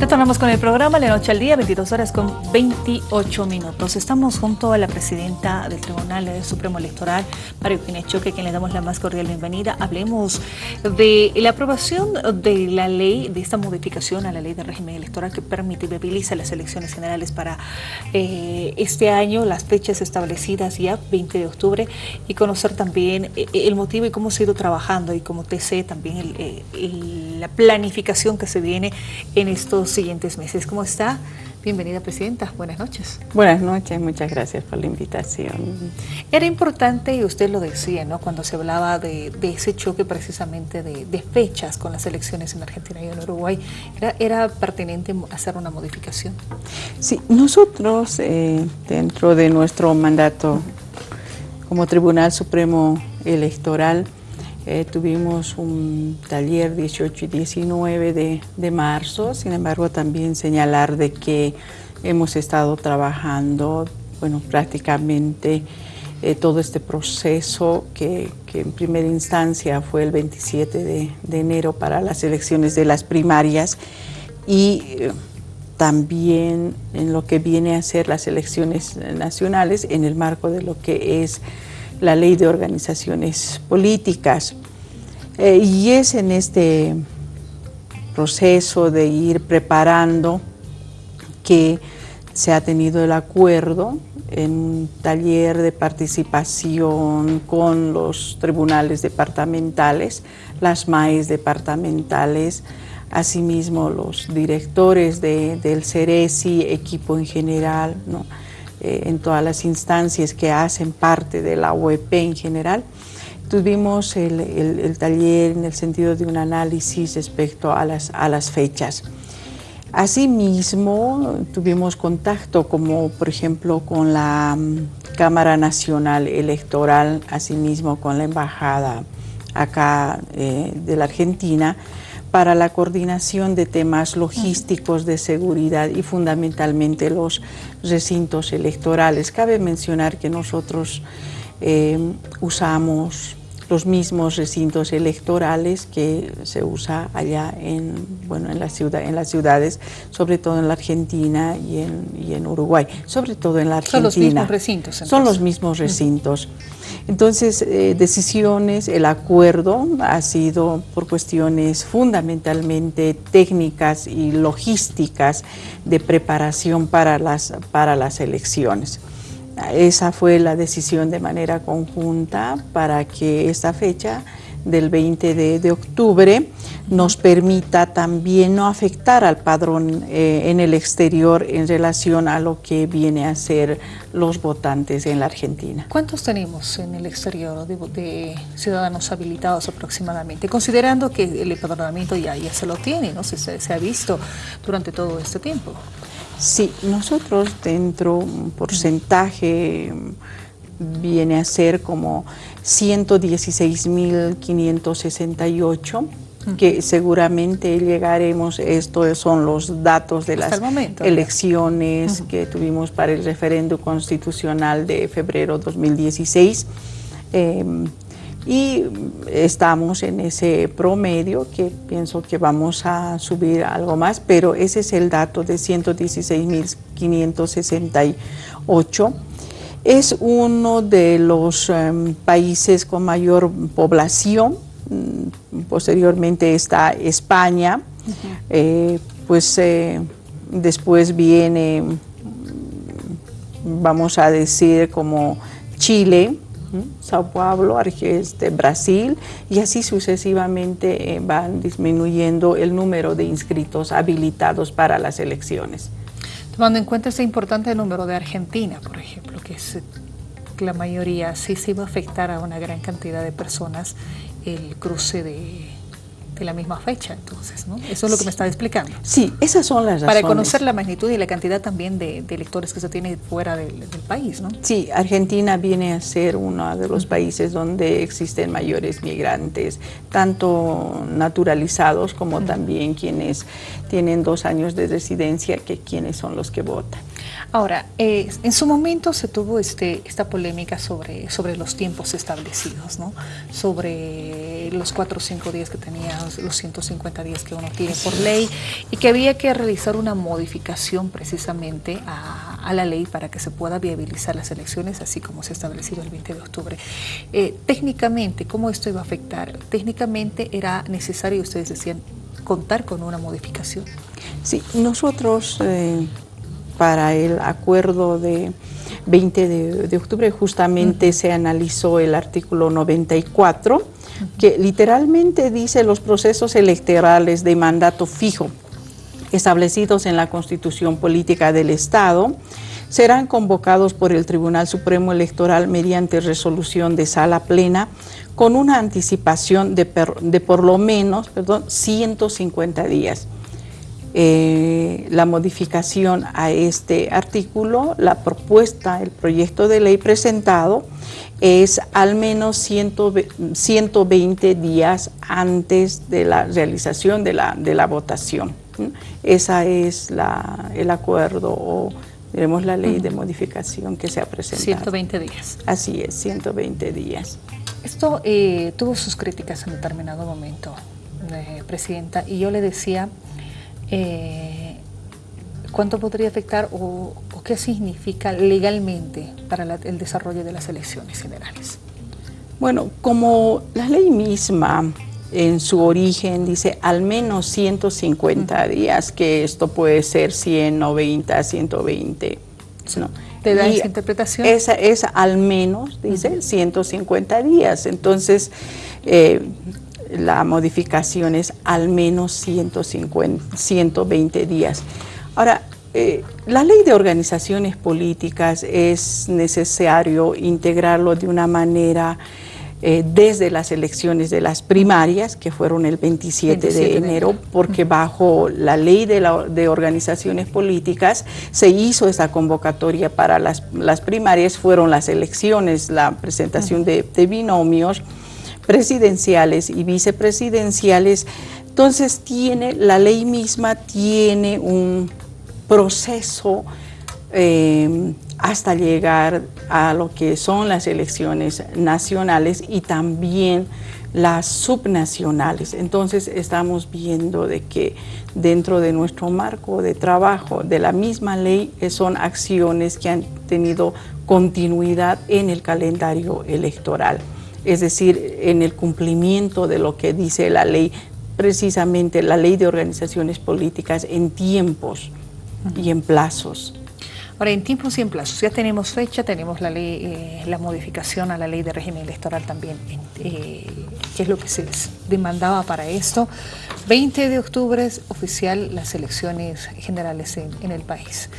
Retornamos con el programa La Noche al Día, 22 horas con 28 minutos. Estamos junto a la presidenta del Tribunal Supremo Electoral, Mario Pinechoque, quien le damos la más cordial bienvenida. Hablemos de la aprobación de la ley, de esta modificación a la ley de régimen electoral que permite y viabiliza las elecciones generales para eh, este año, las fechas establecidas ya, 20 de octubre, y conocer también eh, el motivo y cómo se ha ido trabajando y como TC también eh, la planificación que se viene en estos siguientes meses. ¿Cómo está? Bienvenida, Presidenta. Buenas noches. Buenas noches, muchas gracias por la invitación. Era importante, y usted lo decía, ¿no? cuando se hablaba de, ese choque precisamente de, fechas con las elecciones en Argentina y en Uruguay, ¿era, era pertinente hacer una modificación? Sí, nosotros eh, dentro de nuestro mandato como Tribunal Supremo Electoral, eh, tuvimos un taller 18 y 19 de, marzo, sin embargo también señalar de que hemos estado trabajando, bueno, prácticamente eh, todo este proceso que, en primera instancia fue el 27 de, enero para las elecciones de las primarias y eh, también en lo que viene a ser las elecciones nacionales en el marco de lo que es la ley de organizaciones políticas. Eh, y es en este proceso de ir preparando que se ha tenido el acuerdo en un taller de participación con los tribunales departamentales, las MAES departamentales, asimismo los directores del CERESI, equipo en general. Eh, en todas las instancias que hacen parte de la OEP en general. Tuvimos el, taller en el sentido de un análisis respecto a las, a las fechas. Asimismo, tuvimos contacto como, por ejemplo, con la mm, Cámara Nacional Electoral, asimismo con la Embajada acá eh, de la Argentina, para la coordinación de temas logísticos de seguridad y fundamentalmente los recintos electorales. Cabe mencionar que nosotros eh, usamos los mismos recintos electorales que se usa allá en, bueno, en, la ciudad, en las ciudades, sobre todo en la Argentina y en, y en Uruguay, sobre todo en la Argentina. Son los mismos recintos. Son los mismos recintos. Entonces, eh, decisiones, el acuerdo ha sido por cuestiones fundamentalmente técnicas y logísticas de preparación para las, para las elecciones. Esa fue la decisión de manera conjunta para que esta fecha del 20 de, octubre nos permita también no afectar al padrón eh, en el exterior en relación a lo que viene a ser los votantes en la Argentina. ¿Cuántos tenemos en el exterior de, ciudadanos habilitados aproximadamente? Considerando que el empadronamiento ya, se lo tiene, ¿no? se, se ha visto durante todo este tiempo. Sí, nosotros dentro un porcentaje viene a ser como 116.568 que seguramente llegaremos, estos son los datos de las elecciones que tuvimos para el referendo constitucional de febrero 2016 y estamos en ese promedio que pienso que vamos a subir algo más, pero ese es el dato de 116.568. Es uno de los em, países con mayor población, mm, posteriormente está España, eh, pues eh, después viene, vamos a decir, como Chile, Sao Paulo, este, Brasil, y así sucesivamente eh, van disminuyendo el número de inscritos habilitados para las elecciones. Tomando en cuenta ese importante número de Argentina, por ejemplo, que es la mayoría, sí se iba a afectar a una gran cantidad de personas el cruce de la misma fecha, entonces, ¿no? Eso es lo que me está explicando. Sí, esas son las razones. Para conocer la magnitud y la cantidad también de, electores que se tiene fuera del, país, ¿no? Sí, Argentina viene a ser uno de los países donde existen mayores migrantes, tanto naturalizados como también quienes tienen dos años de residencia, que quienes son los que votan. Ahora, eh, en su momento se tuvo este, esta polémica sobre, sobre los tiempos establecidos, ¿no? sobre los cuatro o cinco días que tenía, los 150 días que uno tiene por ley, y que había que realizar una modificación precisamente a, la ley para que se pueda viabilizar las elecciones, así como se ha establecido el 20 de octubre. Eh, técnicamente, ¿cómo esto iba a afectar? Técnicamente era necesario, ustedes decían, contar con una modificación. Sí, nosotros eh, para el acuerdo de 20 de, octubre justamente se analizó el artículo 94, que literalmente dice los procesos electorales de mandato fijo establecidos en la Constitución Política del Estado serán convocados por el Tribunal Supremo Electoral mediante resolución de sala plena con una anticipación de, de por lo menos perdón, 150 días. Eh, la modificación a este artículo, la propuesta, el proyecto de ley presentado es al menos 120 días antes de la realización de la, de la votación. Esa es la, el acuerdo o diremos la ley de modificación que se ha presentado. 120 días. Así es, 120 días. Esto eh, tuvo sus críticas en determinado momento, eh, Presidenta, y yo le decía eh, ¿cuánto podría afectar o, qué significa legalmente para el desarrollo de las elecciones generales? Bueno, como la ley misma en su origen dice al menos 150 días, que esto puede ser 100, 90, 120. ¿no? ¿Te da esa interpretación? Esa es al menos, dice, 150 días. Entonces, eh, la modificación es al menos 150, 120 días. Ahora, eh, la ley de organizaciones políticas es necesario integrarlo de una manera eh, desde las elecciones de las primarias, que fueron el 27, de, enero, porque bajo la ley de, de, organizaciones políticas se hizo esa convocatoria para las, las primarias, fueron las elecciones, la presentación de, de binomios, presidenciales y vicepresidenciales, entonces tiene, la ley misma tiene un proceso eh, hasta llegar a lo que son las elecciones nacionales y también las subnacionales. Entonces estamos viendo de que dentro de nuestro marco de trabajo de la misma ley son acciones que han tenido continuidad en el calendario electoral es decir, en el cumplimiento de lo que dice la ley, precisamente la ley de organizaciones políticas en tiempos y en plazos. Ahora, en tiempos y en plazos, ya tenemos fecha, tenemos la ley, eh, la modificación a la ley de régimen electoral también, eh, que es lo que se demandaba para esto. 20 de octubre es oficial las elecciones generales en, el país.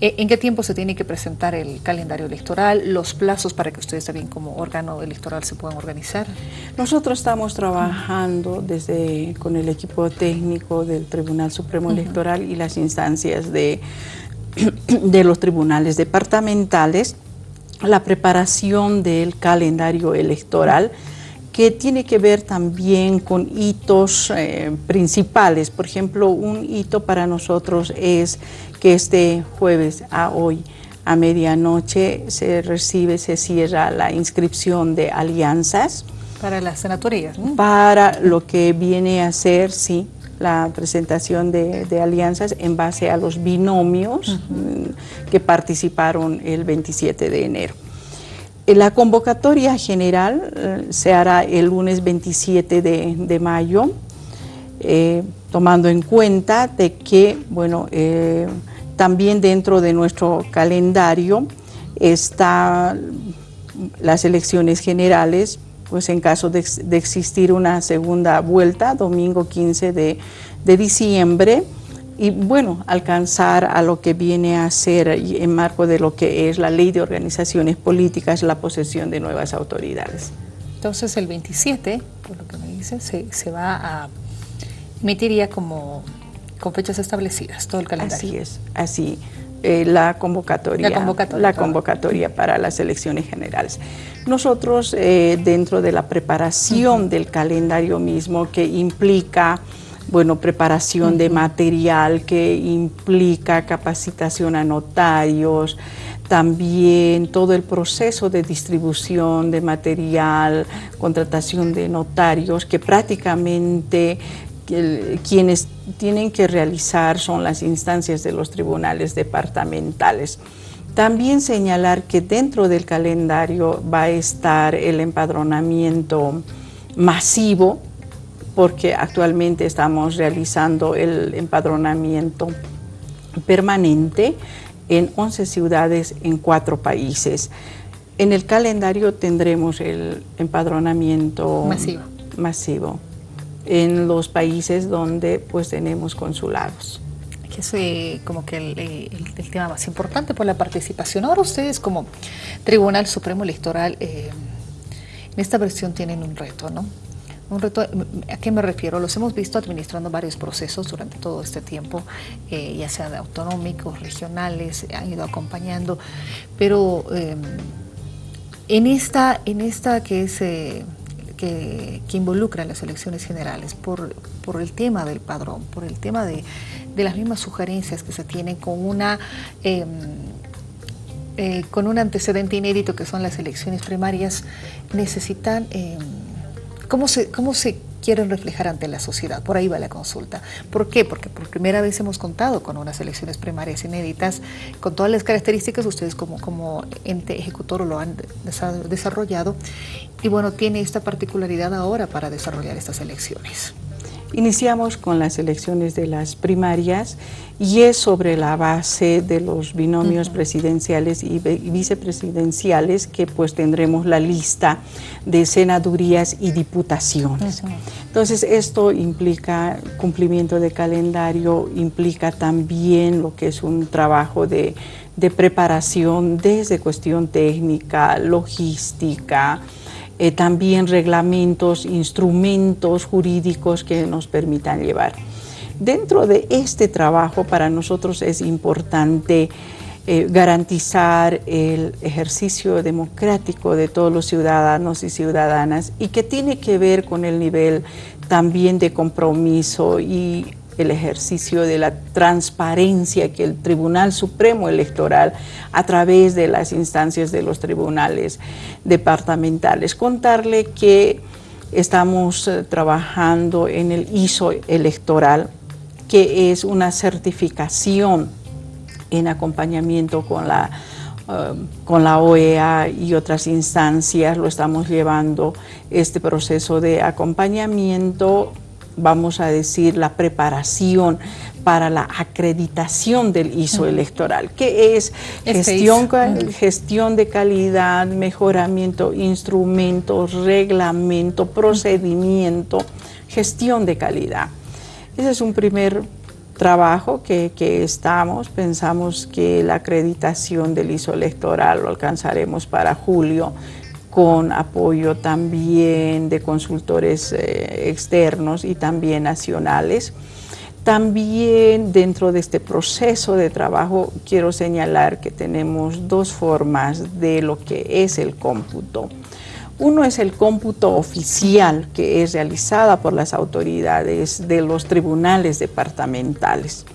Eh, ¿En qué tiempo se tiene que presentar el calendario electoral, los plazos para que ustedes también como órgano electoral se puedan organizar? Nosotros estamos trabajando desde con el equipo técnico del Tribunal Supremo Electoral y las instancias de de los tribunales departamentales, la preparación del calendario electoral, que tiene que ver también con hitos eh, principales. Por ejemplo, un hito para nosotros es que este jueves a hoy, a medianoche, se recibe, se cierra la inscripción de alianzas. Para las senatorías, Para lo que viene a ser, sí, la presentación de, alianzas en base a los binomios mm, que participaron el 27 de enero. Eh, la convocatoria general eh, se hará el lunes 27 de, mayo, eh, tomando en cuenta de que, bueno, también dentro de nuestro calendario están las elecciones generales pues en caso de, existir una segunda vuelta, domingo 15 de, diciembre, y bueno, alcanzar a lo que viene a ser en marco de lo que es la ley de organizaciones políticas, la posesión de nuevas autoridades. Entonces el 27, por lo que me dice, se, va a emitir como con fechas establecidas, todo el calendario. Así es, así. Eh, la, convocatoria, la convocatoria, para las elecciones generales. Nosotros, eh, dentro de la preparación del calendario mismo, que implica bueno, preparación de material que implica capacitación a notarios, también todo el proceso de distribución de material, contratación de notarios, que prácticamente quienes tienen que realizar son las instancias de los tribunales departamentales. También señalar que dentro del calendario va a estar el empadronamiento masivo, porque actualmente estamos realizando el empadronamiento permanente en 11 ciudades en cuatro países. En el calendario tendremos el empadronamiento masivo, masivo en los países donde pues tenemos consulados. Es eh, como que el, tema más importante por la participación. Ahora ustedes como Tribunal Supremo Electoral eh, en esta versión tienen un reto, ¿no? Un reto, ¿a qué me refiero? Los hemos visto administrando varios procesos durante todo este tiempo, eh, ya sean autonómicos, regionales, han ido acompañando, pero en, esta, en esta que es que, involucra las elecciones generales por, por, el tema del padrón, por el tema de, las mismas sugerencias que se tienen con una... Em, eh, con un antecedente inédito que son las elecciones primarias, necesitan, em, ¿cómo, se, ¿cómo se quieren reflejar ante la sociedad. Por ahí va la consulta. ¿Por qué? Porque por primera vez hemos contado con unas elecciones primarias inéditas, con todas las características ustedes como, como ente ejecutor lo han desarrollado. Y bueno, tiene esta particularidad ahora para desarrollar estas elecciones. Iniciamos con las elecciones de las primarias y es sobre la base de los binomios presidenciales y vicepresidenciales que pues tendremos la lista de senadurías y diputaciones. Entonces esto implica cumplimiento de calendario, implica también lo que es un trabajo de, de preparación desde cuestión técnica, logística, eh, también reglamentos, instrumentos jurídicos que nos permitan llevar. Dentro de este trabajo para nosotros es importante eh, garantizar el ejercicio democrático de todos los ciudadanos y ciudadanas y que tiene que ver con el nivel también de compromiso y el ejercicio de la transparencia que el Tribunal Supremo Electoral, a través de las instancias de los tribunales departamentales, contarle que estamos eh, trabajando en el ISO electoral, que es una certificación en acompañamiento con la, eh, con la OEA y otras instancias, lo estamos llevando este proceso de acompañamiento vamos a decir, la preparación para la acreditación del ISO electoral, que es gestión, gestión de calidad, mejoramiento, instrumentos, reglamento, procedimiento, gestión de calidad. Ese es un primer trabajo que, que, estamos, pensamos que la acreditación del ISO electoral lo alcanzaremos para julio con apoyo también de consultores eh, externos y también nacionales. También dentro de este proceso de trabajo quiero señalar que tenemos dos formas de lo que es el cómputo. Uno es el cómputo oficial que es realizada por las autoridades de los tribunales departamentales.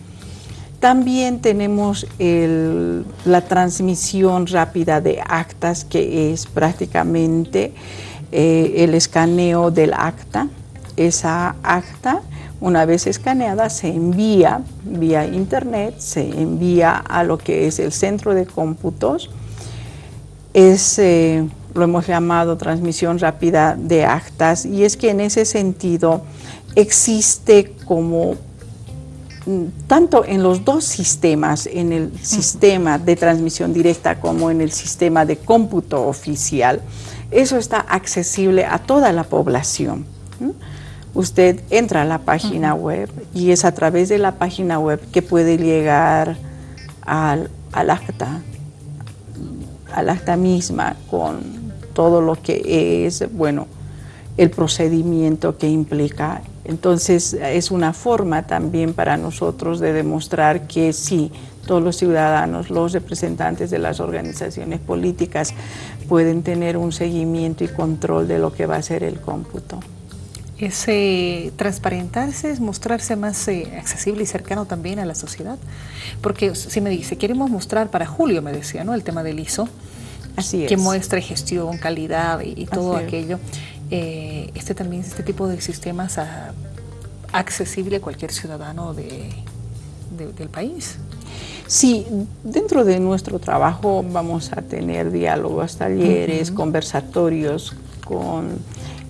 También tenemos la transmisión rápida de actas, que es prácticamente eh, el escaneo del acta. Esa acta, una vez escaneada, se envía vía internet, se envía a lo que es el centro de cómputos. Es, eh, lo hemos llamado transmisión rápida de actas y es que en ese sentido existe como tanto en los dos sistemas, en el sistema de transmisión directa como en el sistema de cómputo oficial, eso está accesible a toda la población. Usted entra a la página web y es a través de la página web que puede llegar al, al acta, al acta misma con todo lo que es, bueno, el procedimiento que implica entonces es una forma también para nosotros de demostrar que sí, todos los ciudadanos, los representantes de las organizaciones políticas pueden tener un seguimiento y control de lo que va a ser el cómputo. es eh, transparentarse, es mostrarse más eh, accesible y cercano también a la sociedad. Porque si me dice, queremos mostrar para julio, me decía, ¿no? El tema del ISO. Así es. Que muestre gestión, calidad y, todo aquello. Eh, este también, este tipo de sistemas a, accesible a cualquier ciudadano de, del país. Sí, dentro de nuestro trabajo vamos a tener diálogos, talleres, conversatorios con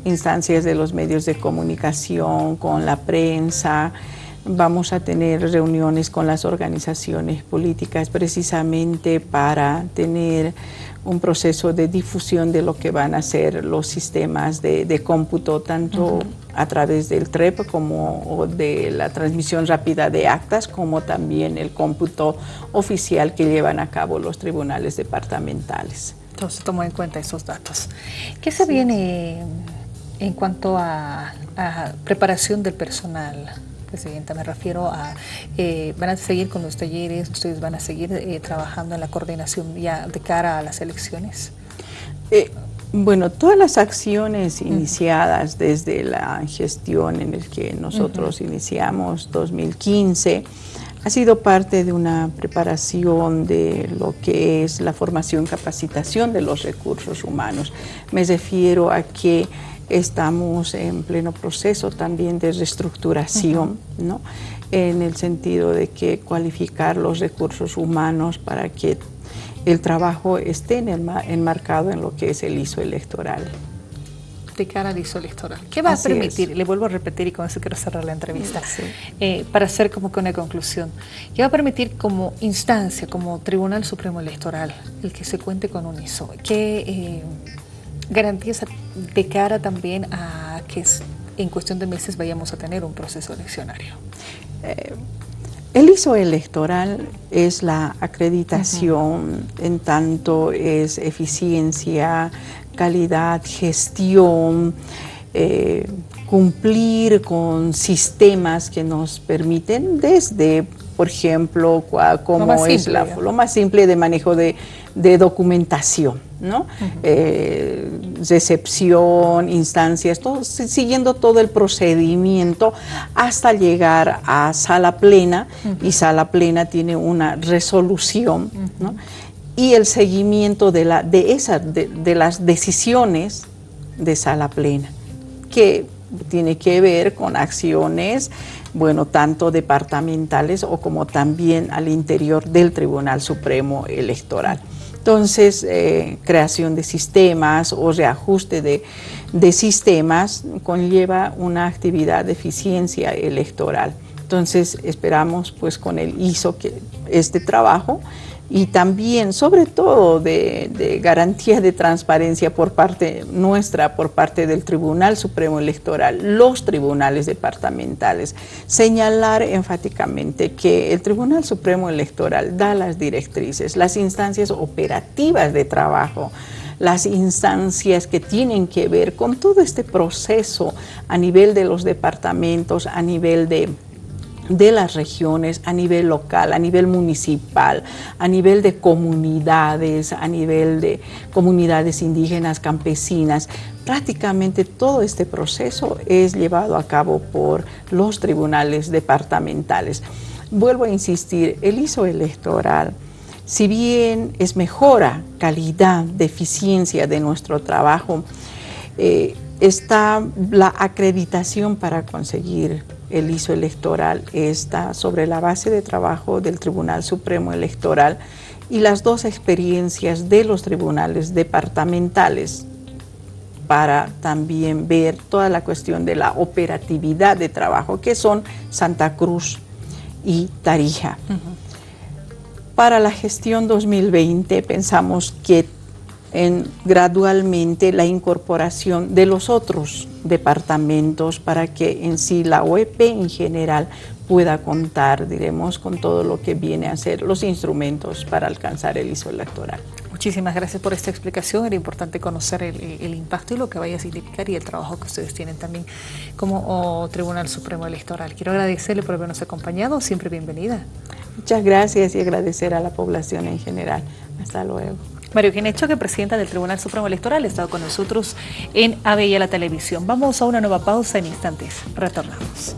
instancias de los medios de comunicación, con la prensa, vamos a tener reuniones con las organizaciones políticas precisamente para tener un proceso de difusión de lo que van a ser los sistemas de, cómputo, tanto a través del TREP como de la transmisión rápida de actas, como también el cómputo oficial que llevan a cabo los tribunales departamentales. Entonces, tomo en cuenta esos datos. ¿Qué se viene en cuanto a, preparación del personal, Presidenta, me refiero a, eh, van a seguir con los talleres, ustedes van a seguir eh, trabajando en la coordinación ya de cara a las elecciones. Eh, bueno, todas las acciones iniciadas desde la gestión en el que nosotros iniciamos 2015 ha sido parte de una preparación de lo que es la formación, capacitación de los recursos humanos. Me refiero a que Estamos en pleno proceso también de reestructuración, ¿no? en el sentido de que cualificar los recursos humanos para que el trabajo esté enmarcado en lo que es el ISO electoral. De cara al ISO electoral. ¿Qué va a permitir? Le vuelvo a repetir y con eso quiero cerrar la entrevista, eh, para hacer como que una conclusión. ¿Qué va a permitir como instancia, como Tribunal Supremo Electoral, el que se cuente con un ISO? ¿Qué... Eh, garantías de cara también a que en cuestión de meses vayamos a tener un proceso eleccionario? Eh, el ISO electoral es la acreditación en tanto es eficiencia, calidad, gestión, eh, cumplir con sistemas que nos permiten desde, por ejemplo, como es la, lo más simple de manejo de de documentación, ¿no? Eh, recepción, instancias, todo, siguiendo todo el procedimiento hasta llegar a sala plena y sala plena tiene una resolución, ¿no? Y el seguimiento de, la, de, de, las decisiones de sala plena, que tiene que ver con acciones bueno, tanto departamentales o como también al interior del Tribunal Supremo Electoral. Entonces, eh, creación de sistemas o reajuste de, de, sistemas conlleva una actividad de eficiencia electoral. Entonces, esperamos pues con el ISO que este trabajo y también, sobre todo, de, garantía de transparencia por parte nuestra, por parte del Tribunal Supremo Electoral, los tribunales departamentales, señalar enfáticamente que el Tribunal Supremo Electoral da las directrices, las instancias operativas de trabajo, las instancias que tienen que ver con todo este proceso a nivel de los departamentos, a nivel de de las regiones a nivel local, a nivel municipal, a nivel de comunidades, a nivel de comunidades indígenas, campesinas. Prácticamente todo este proceso es llevado a cabo por los tribunales departamentales. Vuelvo a insistir, el ISO electoral, si bien es mejora calidad, de eficiencia de nuestro trabajo, eh, está la acreditación para conseguir el ISO electoral está sobre la base de trabajo del Tribunal Supremo Electoral y las dos experiencias de los tribunales departamentales para también ver toda la cuestión de la operatividad de trabajo, que son Santa Cruz y Tarija. Para la gestión 2020 pensamos que en gradualmente la incorporación de los otros departamentos para que en sí la OEP en general pueda contar, diremos, con todo lo que viene a ser los instrumentos para alcanzar el ISO electoral. Muchísimas gracias por esta explicación. Era importante conocer el, impacto y lo que vaya a significar y el trabajo que ustedes tienen también como Tribunal Supremo Electoral. Quiero agradecerle por habernos acompañado. Siempre bienvenida. Muchas gracias y agradecer a la población en general. Hasta luego. Mario Ginés Choque, presidenta del Tribunal Supremo Electoral, ha estado con nosotros en Avella la Televisión. Vamos a una nueva pausa en instantes. Retornamos.